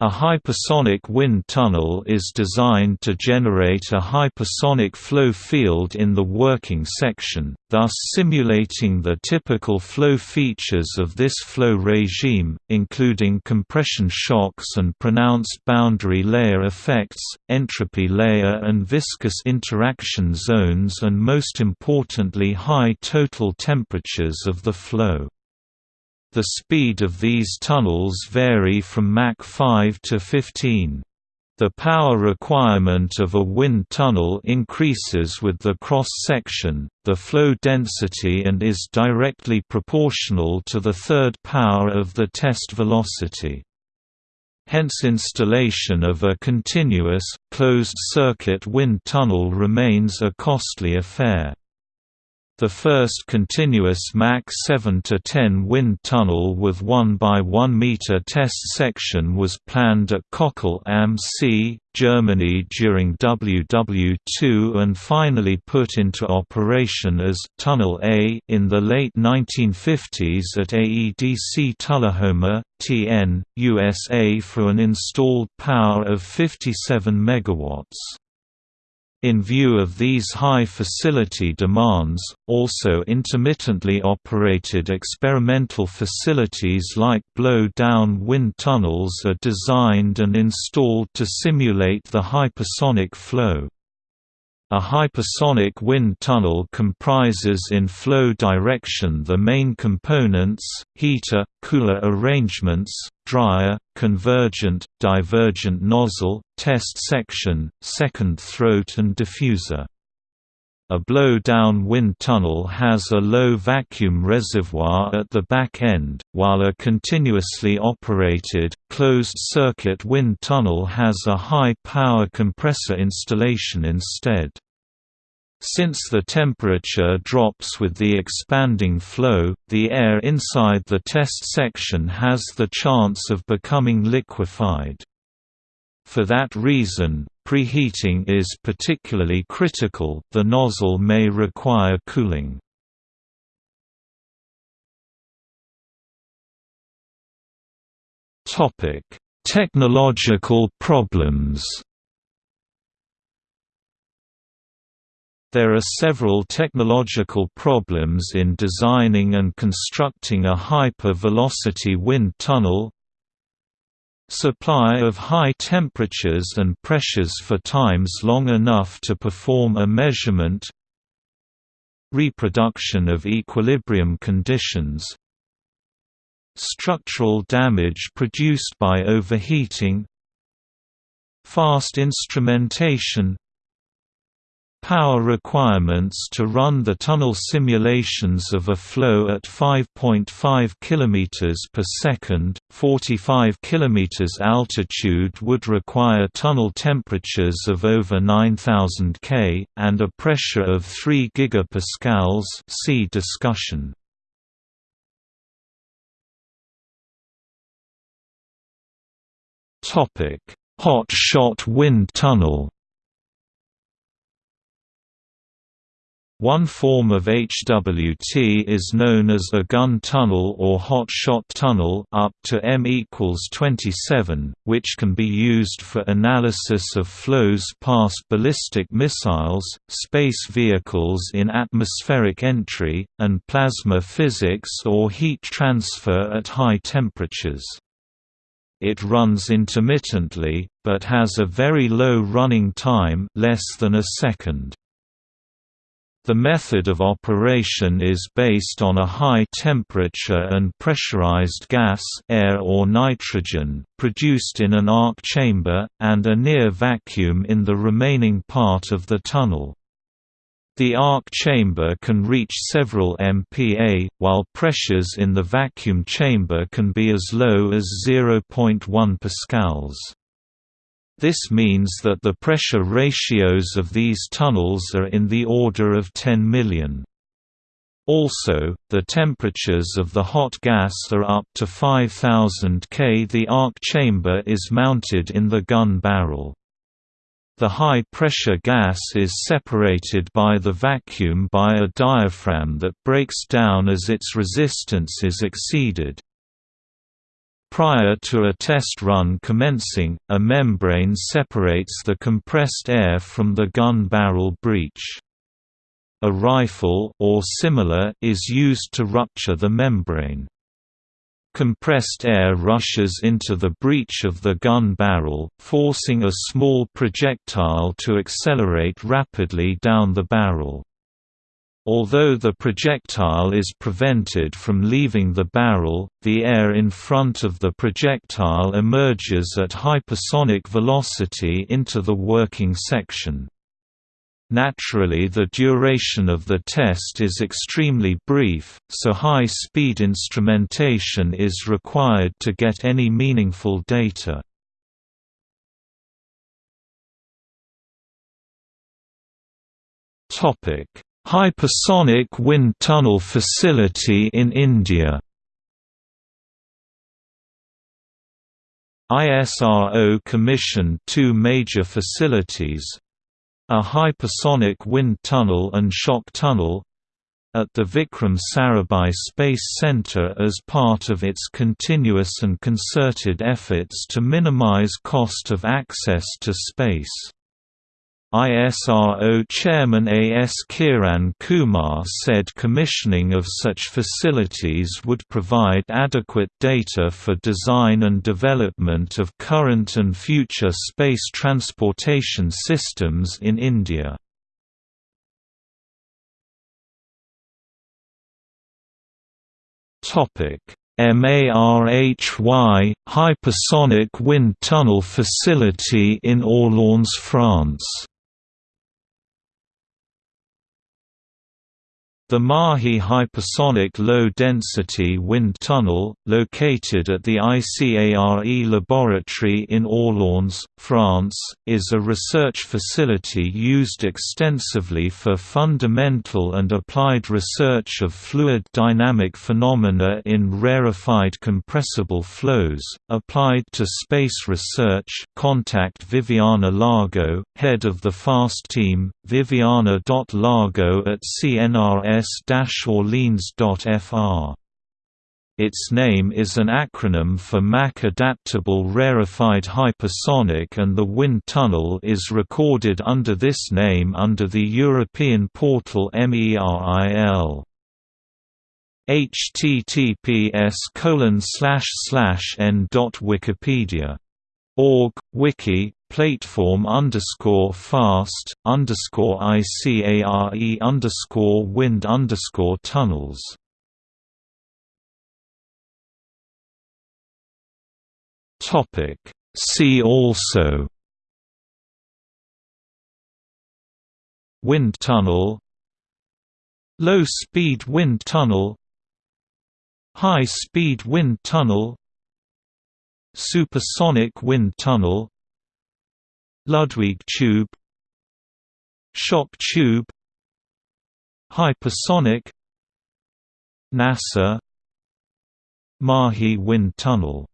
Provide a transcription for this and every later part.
A hypersonic wind tunnel is designed to generate a hypersonic flow field in the working section, thus simulating the typical flow features of this flow regime, including compression shocks and pronounced boundary layer effects, entropy layer and viscous interaction zones and most importantly high total temperatures of the flow. The speed of these tunnels vary from Mach 5 to 15. The power requirement of a wind tunnel increases with the cross-section, the flow density and is directly proportional to the third power of the test velocity. Hence installation of a continuous, closed-circuit wind tunnel remains a costly affair. The first continuous Mach 7–10 wind tunnel with 1 by 1 meter test section was planned at Kochel am See, Germany during WW2 and finally put into operation as Tunnel A in the late 1950s at AEDC Tullahoma, TN, USA for an installed power of 57 megawatts. In view of these high facility demands, also intermittently operated experimental facilities like blow-down wind tunnels are designed and installed to simulate the hypersonic flow. A hypersonic wind tunnel comprises in flow direction the main components, heater, cooler arrangements, dryer, convergent, divergent nozzle, test section, second throat and diffuser. A blow-down wind tunnel has a low vacuum reservoir at the back end, while a continuously operated, closed-circuit wind tunnel has a high-power compressor installation instead. Since the temperature drops with the expanding flow, the air inside the test section has the chance of becoming liquefied. For that reason, preheating is particularly critical, the nozzle may require cooling. Technological problems There are several technological problems in designing and constructing a hyper-velocity wind tunnel, Supply of high temperatures and pressures for times long enough to perform a measurement. Reproduction of equilibrium conditions. Structural damage produced by overheating. Fast instrumentation Power requirements to run the tunnel simulations of a flow at 5.5 km per second, 45 km altitude would require tunnel temperatures of over 9000 K and a pressure of 3 gigapascals. See discussion. Hot shot wind tunnel. One form of HWT is known as a gun tunnel or hot shot tunnel up to m equals 27, which can be used for analysis of flows past ballistic missiles, space vehicles in atmospheric entry, and plasma physics or heat transfer at high temperatures. It runs intermittently, but has a very low running time less than a second. The method of operation is based on a high temperature and pressurized gas air or nitrogen, produced in an arc chamber, and a near vacuum in the remaining part of the tunnel. The arc chamber can reach several MPa, while pressures in the vacuum chamber can be as low as 0.1 pascals. This means that the pressure ratios of these tunnels are in the order of 10 million. Also, the temperatures of the hot gas are up to 5000 K. The arc chamber is mounted in the gun barrel. The high-pressure gas is separated by the vacuum by a diaphragm that breaks down as its resistance is exceeded. Prior to a test run commencing, a membrane separates the compressed air from the gun barrel breech. A rifle or similar is used to rupture the membrane. Compressed air rushes into the breech of the gun barrel, forcing a small projectile to accelerate rapidly down the barrel. Although the projectile is prevented from leaving the barrel, the air in front of the projectile emerges at hypersonic velocity into the working section. Naturally the duration of the test is extremely brief, so high-speed instrumentation is required to get any meaningful data. Topic Hypersonic Wind Tunnel Facility in India ISRO commissioned two major facilities a hypersonic wind tunnel and shock tunnel at the Vikram Sarabhai Space Center as part of its continuous and concerted efforts to minimize cost of access to space. ISRO Chairman A. S. Kiran Kumar said commissioning of such facilities would provide adequate data for design and development of current and future space transportation systems in India. MARHY – Hypersonic Wind Tunnel Facility in Orléans, France The MARHY Hypersonic Low-Density Wind Tunnel, located at the ICARE laboratory in Orléans, France, is a research facility used extensively for fundamental and applied research of fluid dynamic phenomena in rarefied compressible flows, applied to space research contact Viviana Lago, head of the FAST team, viviana.lago at CNRS orleans.fr. Its name is an acronym for Mach Adaptable Rarefied Hypersonic and the wind tunnel is recorded under this name under the European portal MERIL https colon slash slash n dot wikipedia org wiki platform underscore fast underscore ICARE underscore wind underscore tunnels. Topic. See also. Wind tunnel. Low-speed wind tunnel. High-speed wind tunnel. Supersonic wind tunnel Ludwig tube Shock tube Hypersonic NASA MARHY Wind Tunnel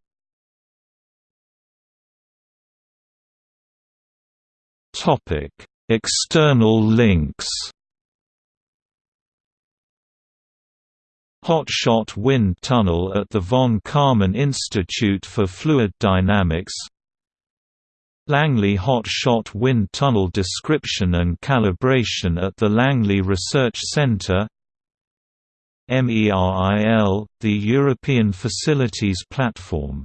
Topic: External links. Hotshot Wind Tunnel at the von Karman Institute for Fluid Dynamics Langley Hot Shot Wind Tunnel Description and Calibration at the Langley Research Centre MERIL, the European Facilities Platform